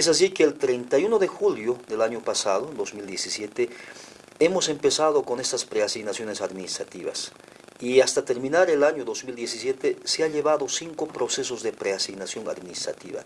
Es así que el 31 de julio del año pasado, 2017, hemos empezado con estas preasignaciones administrativas y hasta terminar el año 2017 se ha llevado cinco procesos de preasignación administrativa.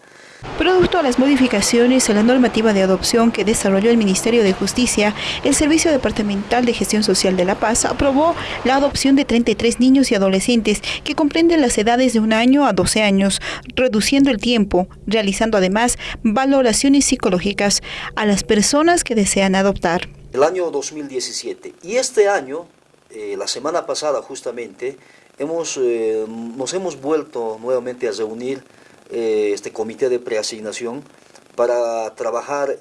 Producto a las modificaciones a la normativa de adopción que desarrolló el Ministerio de Justicia, el Servicio Departamental de Gestión Social de La Paz aprobó la adopción de 33 niños y adolescentes que comprenden las edades de un año a 12 años, reduciendo el tiempo, realizando además valoraciones psicológicas a las personas que desean adoptar. El año 2017 y este año eh, la semana pasada justamente hemos, eh, nos hemos vuelto nuevamente a reunir eh, este comité de preasignación para trabajar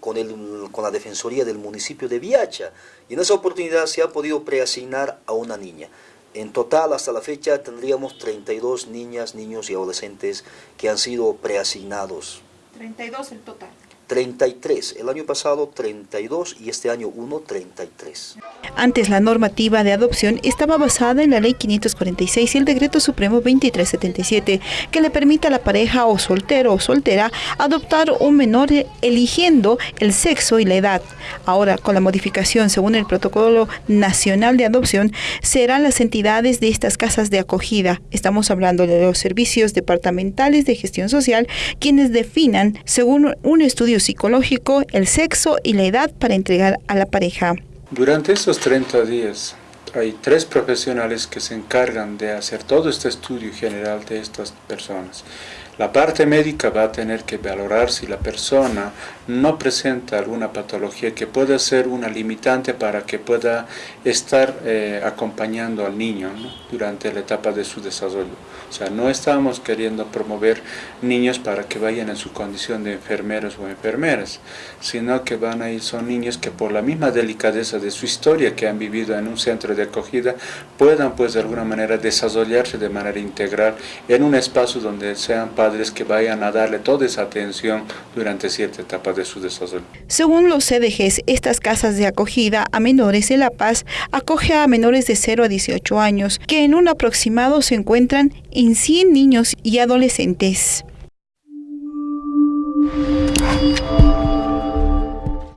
con, el, con la Defensoría del municipio de Viacha. Y en esa oportunidad se ha podido preasignar a una niña. En total, hasta la fecha, tendríamos 32 niñas, niños y adolescentes que han sido preasignados. 32 el total. 33, el año pasado 32 y este año 1, 33. Antes la normativa de adopción estaba basada en la ley 546 y el decreto supremo 2377 que le permite a la pareja o soltero o soltera adoptar un menor eligiendo el sexo y la edad. Ahora con la modificación según el protocolo nacional de adopción serán las entidades de estas casas de acogida. Estamos hablando de los servicios departamentales de gestión social quienes definan según un estudio psicológico, el sexo y la edad para entregar a la pareja. Durante estos 30 días hay tres profesionales que se encargan de hacer todo este estudio general de estas personas. La parte médica va a tener que valorar si la persona no presenta alguna patología que pueda ser una limitante para que pueda estar eh, acompañando al niño durante la etapa de su desarrollo. O sea, no estamos queriendo promover niños para que vayan en su condición de enfermeros o enfermeras, sino que van a ir, son niños que por la misma delicadeza de su historia que han vivido en un centro de acogida, puedan pues de alguna manera desarrollarse de manera integral en un espacio donde sean padres que vayan a darle toda esa atención durante cierta etapa de su desarrollo. Según los CDGs, estas casas de acogida a menores de La Paz acoge a menores de 0 a 18 años, que en un aproximado se encuentran en 100 niños y adolescentes.